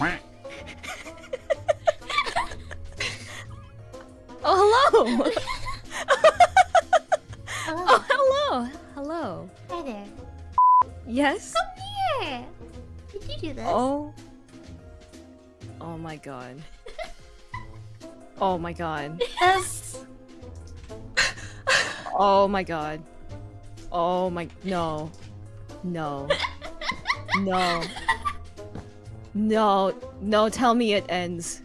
oh, hello! hello. Oh, oh, hello! Hello. Hi there. Yes? Come here! Did you do this? Oh. Oh my god. oh my god. Yes! oh my god. Oh my... No. No. no. No. No, tell me it ends.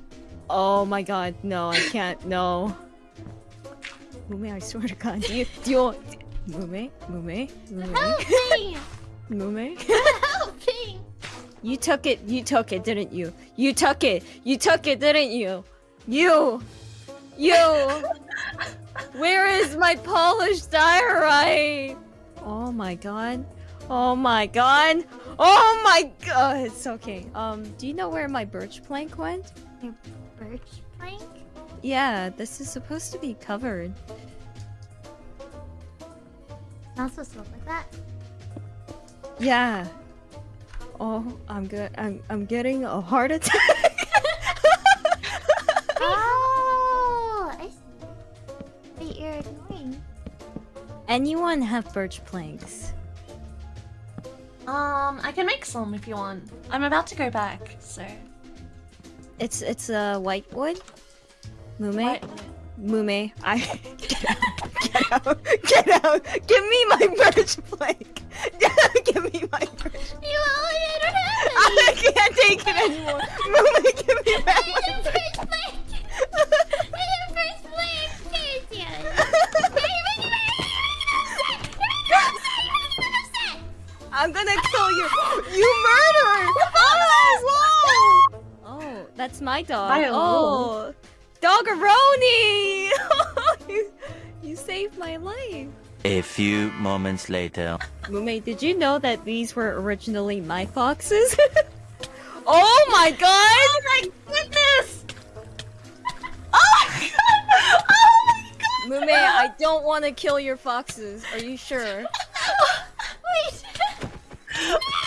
Oh my god, no, I can't, no. Mumei, I swear to god, do you do you Mumei? Mumei? Mumei? Help me! Mumei? Help me! You took it, you took it, didn't you? You took it, you took it, didn't you? You! You! Where is my polished diorite? Oh my god. Oh my god. Oh my god. It's okay. Um, do you know where my birch plank went? Your birch plank? Yeah, this is supposed to be covered. Not supposed to look like that. Yeah. Oh, I'm good. I'm I'm getting a heart attack. oh, I see. You're annoying. Anyone have birch planks? Um, I can make some if you want. I'm about to go back, so. It's it's a uh, white wood. Mumei, What? Mumei, I get out, get out, get out. Give me my birch plank. I'm gonna kill you. You murderer! Oh, whoa! Oh, that's my dog. My oh, Doggeroni! you, you saved my life. A few moments later. Mumei, did you know that these were originally my foxes? oh my god! Oh my goodness! Oh my god! Oh my god! Mumei, I don't want to kill your foxes. Are you sure? Ah!